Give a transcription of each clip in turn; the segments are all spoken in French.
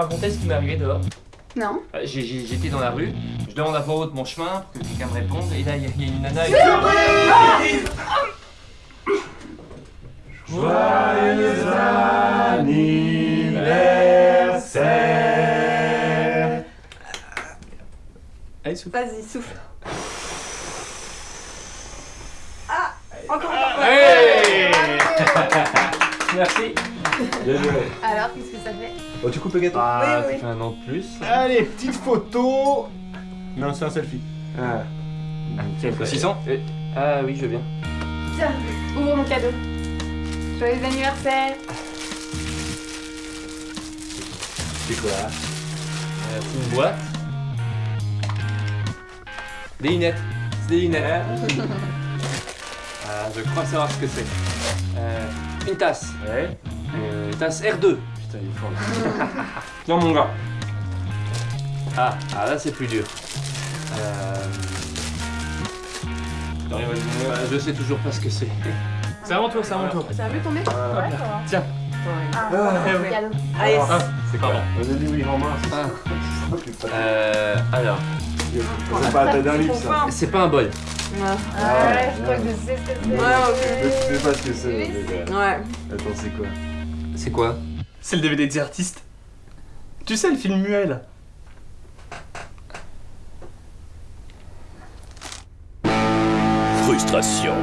raconter ce qui m'est arrivé dehors. Non. Euh, J'étais dans la rue, je demande à voix haute mon chemin pour que quelqu'un me réponde, et là il y, a- il y a une nana avec... Joyeux anniversaire Allez, souffle. Vas-y, souffle. Ah Encore, encore. Hey Merci. Bien joué Alors, qu'est-ce que ça fait Oh, tu coupes le gâteau Ah, Oui, ça oui. fait un an de plus. Allez, petite photo Non, c'est un selfie. Ah. Tiens, Saucisson Euh, Ah oui, je veux bien. Tiens, ouvre mon cadeau. Joyeux anniversaire C'est quoi Euh, c'est une boîte. Des lunettes. C'est des lunettes. Ah, je crois savoir ce que c'est. Euh, une tasse. Ouais. Euh, tasse R2. Putain, il est fort là. Tiens mon gars. Ah, ah là c'est plus dur. Euh, à donner. bah, je sais toujours pas ce que c'est. C'est à mon tour, c'est à mon tour. Ça a vu tomber Ouais, ça va. Tiens. Ah, oui. cadeau. Allez, Ah, c'est pardon. On a dit oui en main, c'est Ah. ça. Euh, alors, C'est pas livre, ça. c'est pas un bol. Ouais, je crois que je sais ce que c'est. Mais tu sais pas ce que c'est. Euh, Ouais. Attends, c'est quoi? C'est quoi? C'est le DVD des artistes. Tu sais, le film muet là. Frustration.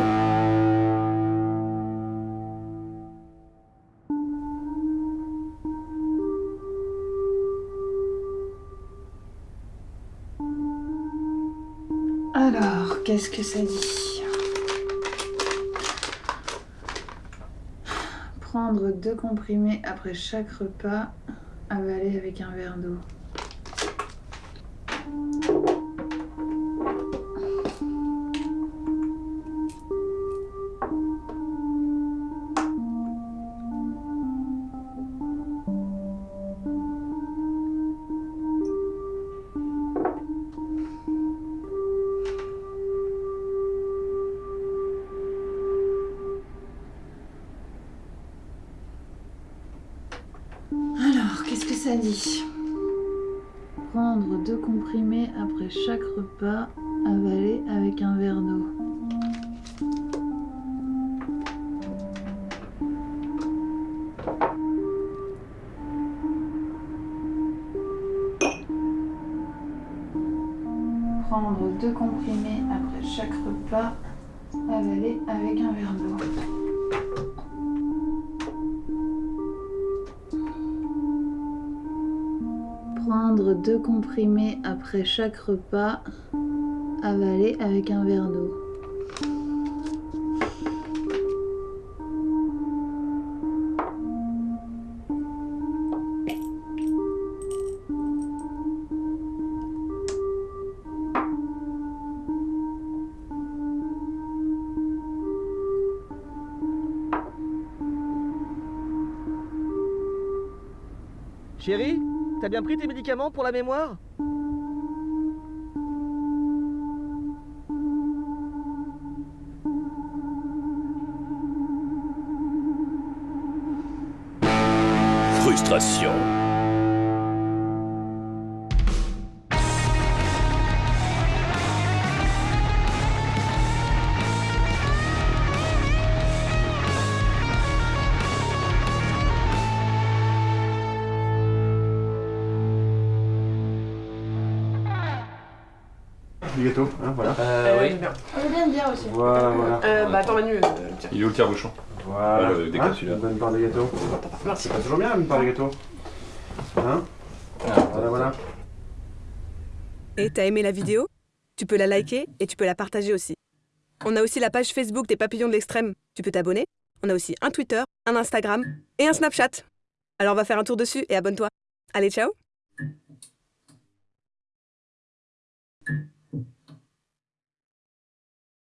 Alors, qu'est-ce que ça dit? Prendre deux comprimés après chaque repas, avaler avec un verre d'eau. Prendre deux comprimés après chaque repas, avaler avec un verre d'eau. Prendre deux comprimés après chaque repas, avaler avec un verre d'eau. Deux comprimés après chaque repas, avaler avec un verre d'eau. Chérie, t'as bien pris tes médicaments pour la mémoire? Frustration. Du gâteau, hein, voilà. Euh, oui. On vient de dire aussi. Voilà, voilà. Euh, bah attends Manu, euh, tiens. Il est où le tire-bouchon Voilà. Ah, le décapsuleur. Hein, Une bonne part de gâteau. Merci. C'est pas toujours bien une part de gâteau. Hein? Voilà, voilà. Et t'as aimé la vidéo? Tu peux la liker et tu peux la partager aussi. On a aussi la page Facebook des Papillons de l'Extrême. Tu peux t'abonner. On a aussi un Twitter, un Instagram et un Snapchat. Alors on va faire un tour dessus et abonne-toi. Allez, ciao